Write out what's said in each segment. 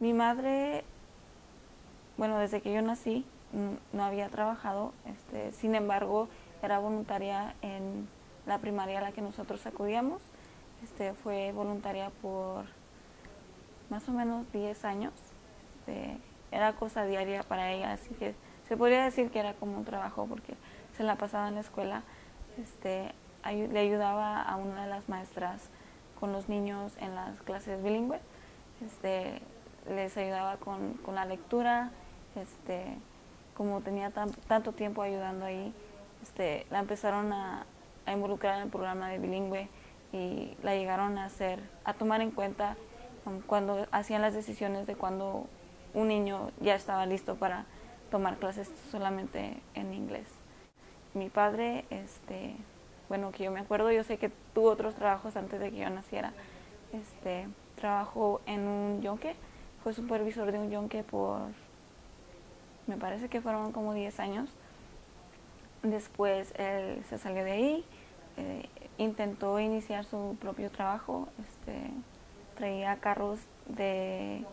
Mi madre, bueno, desde que yo nací no había trabajado, este, sin embargo, era voluntaria en la primaria a la que nosotros acudíamos. Este, fue voluntaria por más o menos 10 años. Este, era cosa diaria para ella, así que se podría decir que era como un trabajo porque se la pasaba en la escuela. Le ayudaba a una de las maestras con los niños en las clases bilingües. Les ayudaba con, la lectura, este, como tenía tanto tiempo ayudando ahí, este, la empezaron a, involucrar en el programa de bilingüe y la llegaron a hacer, a tomar en cuenta um, cuando hacían las decisiones de cuando un niño ya estaba listo para tomar clases solamente en inglés. Mi padre, este, bueno, que yo me acuerdo, yo sé que tuvo otros trabajos antes de que yo naciera. Este, trabajó en un yonque, fue supervisor de un yonque por, me parece que fueron como 10 años. Después él se salió de ahí, eh, intentó iniciar su propio trabajo, este, traía carros de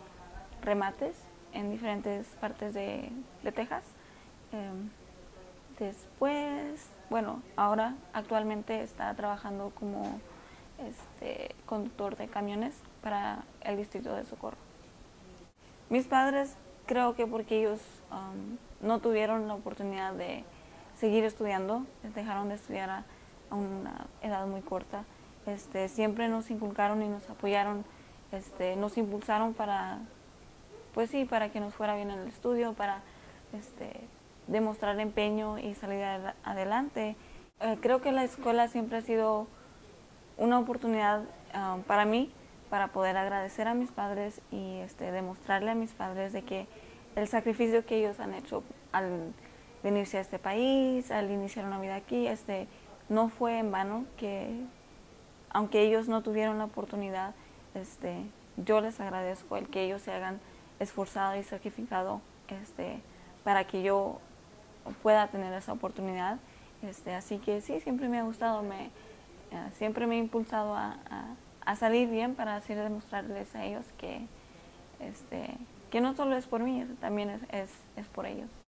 remates en diferentes partes de, Texas. Em, después, bueno, ahora actualmente está trabajando como este, conductor de camiones para el distrito de Socorro. Mis padres creo que porque ellos um, no tuvieron la oportunidad de seguir estudiando, dejaron de estudiar a, una edad muy corta, este, siempre nos inculcaron y nos apoyaron, este, nos impulsaron para, pues sí, para que nos fuera bien en el estudio, para este, demostrar empeño y salir adelante. Eh, creo que la escuela siempre ha sido una oportunidad um, para mí para poder agradecer a mis padres y este, demostrarle a mis padres de que el sacrificio que ellos han hecho al venirse a este país, al iniciar una vida aquí, este, no fue en vano, que aunque ellos no tuvieron la oportunidad, este, yo les agradezco el que ellos se hayan esforzado y sacrificado este, para que yo pueda tener esa oportunidad. Este, así que sí, siempre me ha gustado, me, eh, siempre me he impulsado a a salir bien para así demostrarles a ellos que, este, que no solo es por mí, también es, es, es por ellos.